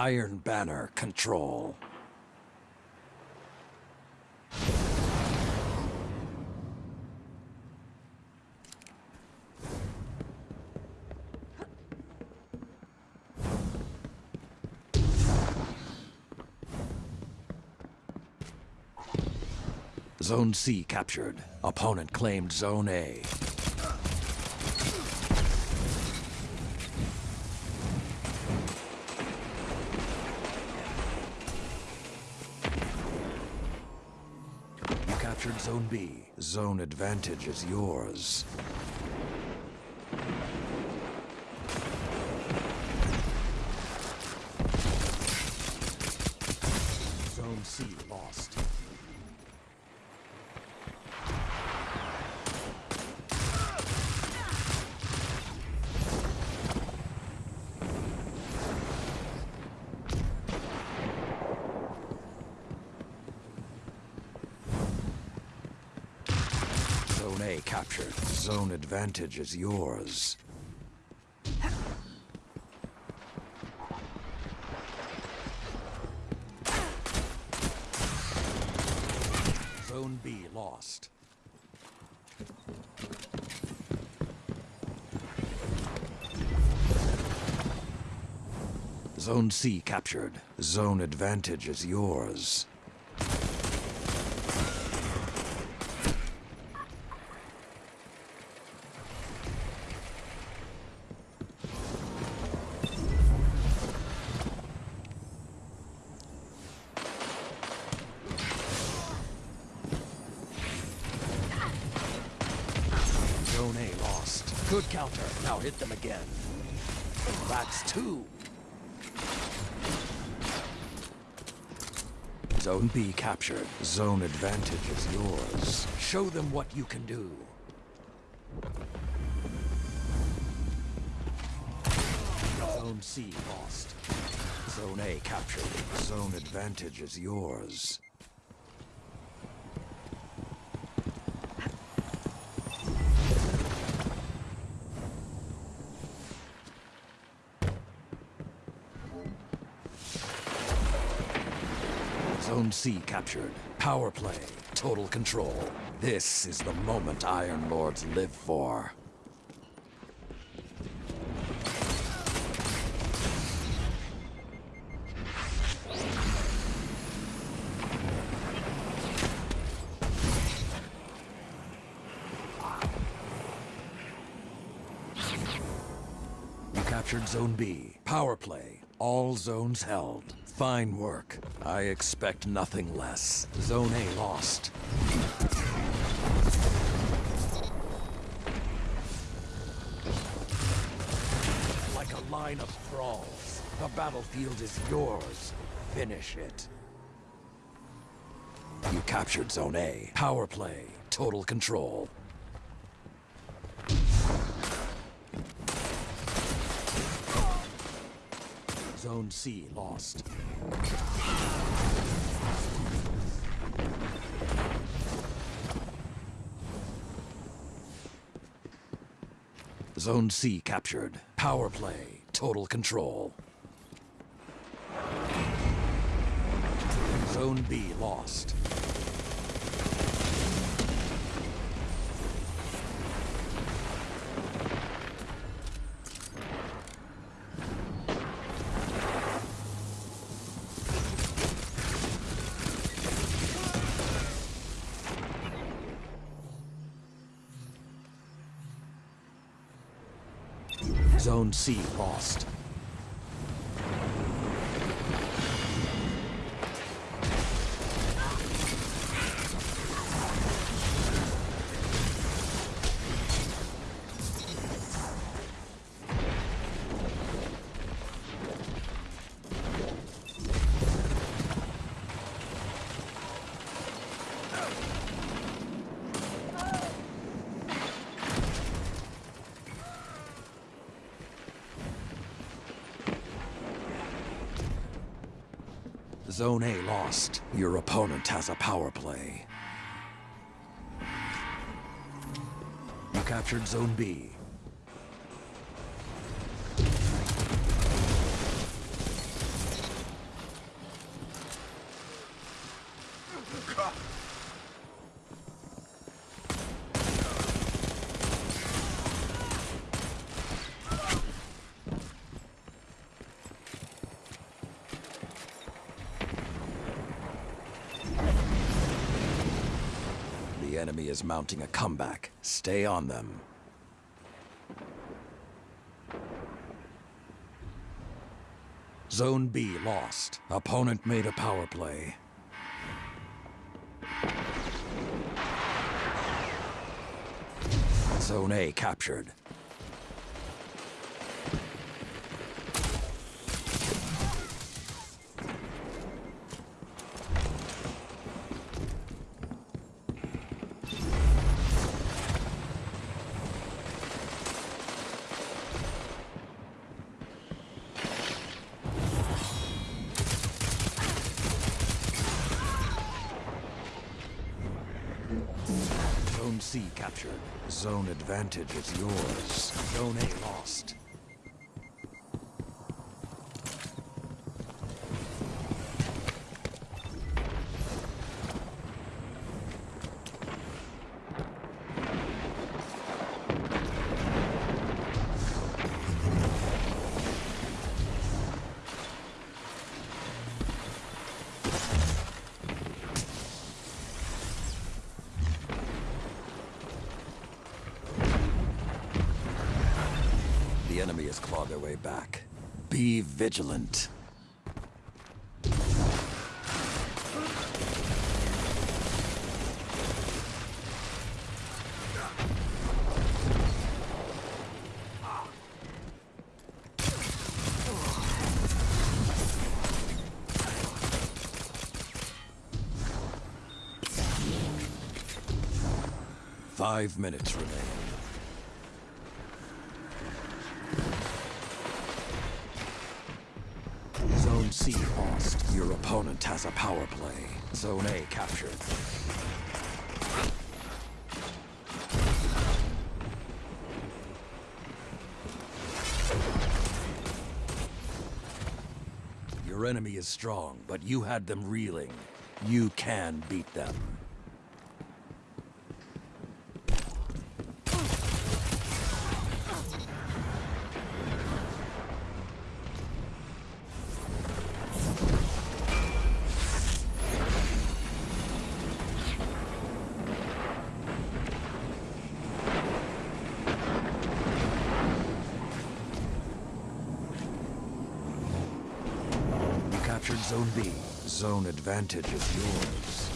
Iron Banner control. Zone C captured. Opponent claimed Zone A. Zone B. Zone advantage is yours. Zone C lost. Zone A captured. Zone advantage is yours. Zone B lost. Zone C captured. Zone advantage is yours. Zone A lost. Good counter. Now hit them again. That's two. Zone B captured. Zone advantage is yours. Show them what you can do. Zone C lost. Zone A captured. Zone advantage is yours. Zone C captured. Power play. Total control. This is the moment Iron Lords live for. You captured Zone B. Power play. All zones held. Fine work. I expect nothing less. Zone A lost. Like a line of thralls. The battlefield is yours. Finish it. You captured Zone A. Power play. Total control. Zone C lost. Zone C captured. Power play. Total control. Zone B lost. Zone C lost. Zone A lost. Your opponent has a power play. You captured Zone B. enemy is mounting a comeback. Stay on them. Zone B lost. Opponent made a power play. Zone A captured. Zone C captured. Zone advantage is yours. Zone A lost. Has clawed their way back. Be vigilant. Five minutes remain. Zone Your opponent has a power play. Zone A captured. Your enemy is strong, but you had them reeling. You can beat them. You captured Zone B. Zone advantage is yours.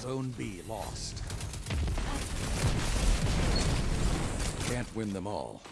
Zone B lost. Can't win them all.